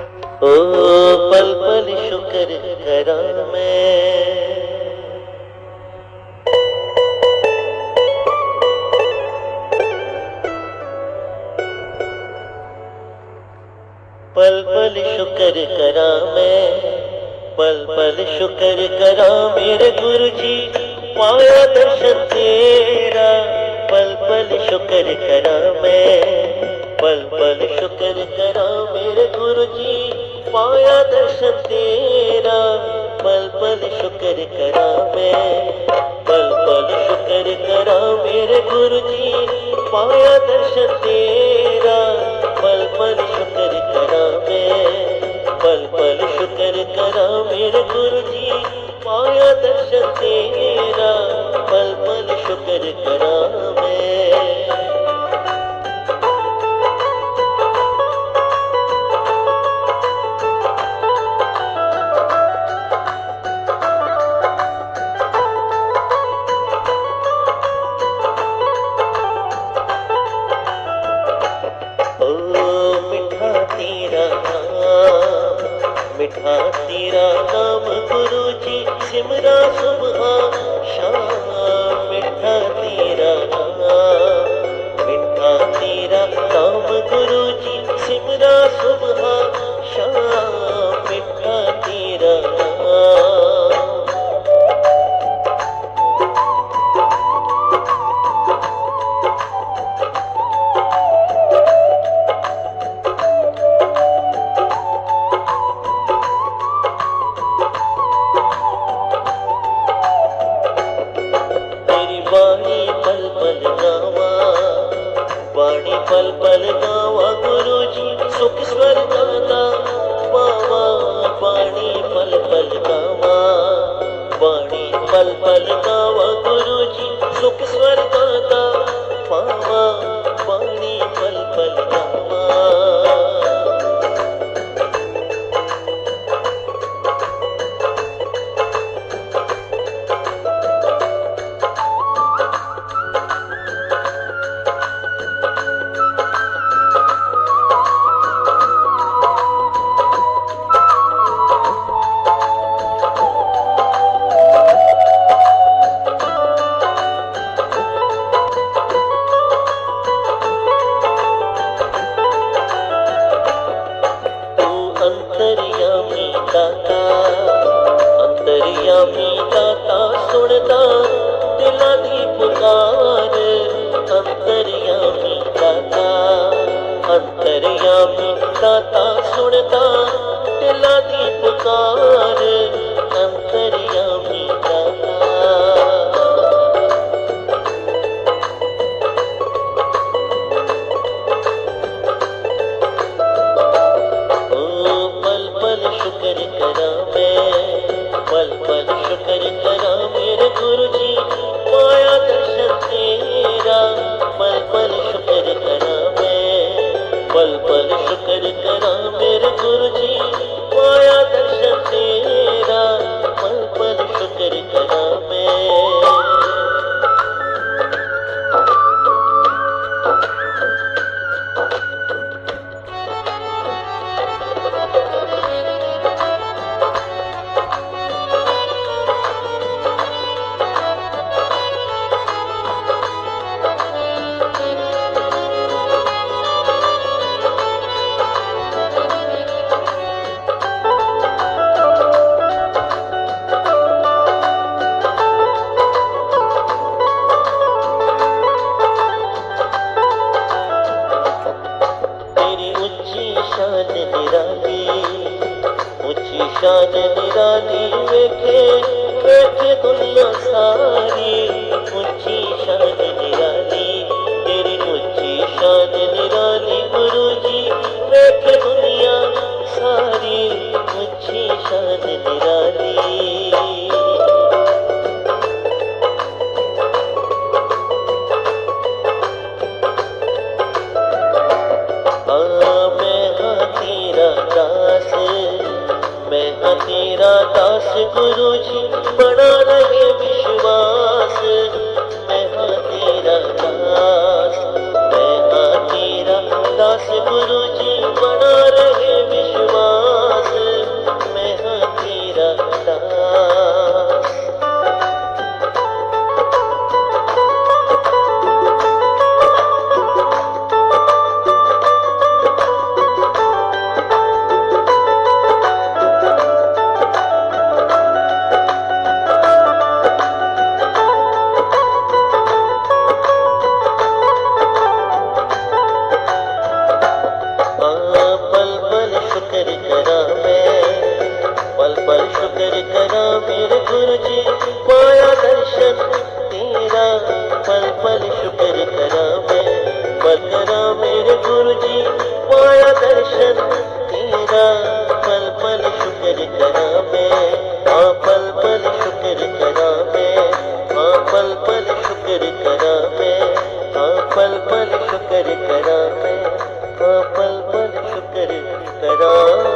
ओ पल पल शुक्र करा मैं। पल पल शुक्र करा मैं। पल पल शुक्र करा मेरे गुरु जी पाया दर्शन तेरा। पल पल शुक्र करा मैं। पल पल शुक्र करा मेरे गुरु जी पाया दर्शन तेरा। पल पल शुक्र करा मैं पल पल शुक्र करा मेरे गुरु जी पाया दर्शन तेरा। पल पल शुक्र करा मैं पल पल शुक्र करा मेरे गुरु जी पाया दर्शन तेरा। पल पल शुक्र करा मैं। Simran पल पल गावा गुरु जी सुख स्वर गाता बाबा बाणी पल पल गावा। बाणी पल पल गावा गुरु जी सुख स्वर गाता बाबा पुकारे, अंतरिया में दाता, अंतरिया में दाता सुनता, दिला दी पुकारे, अंतरिया में दाता। ओ पल पल शुक्र करा मैं पल पल शुक्र करा मेरे गुरु जी पाया दर्शन तेरा शान निराली ऊंची शान निराली वेखे वेखे दुनिया सारी ऊंची शान निराली तेरी ऊंची शान निराली गुरु जी वेखे दास गुरु जी बड़ा रहे करा पल पल करा पल करा पल पल करा पल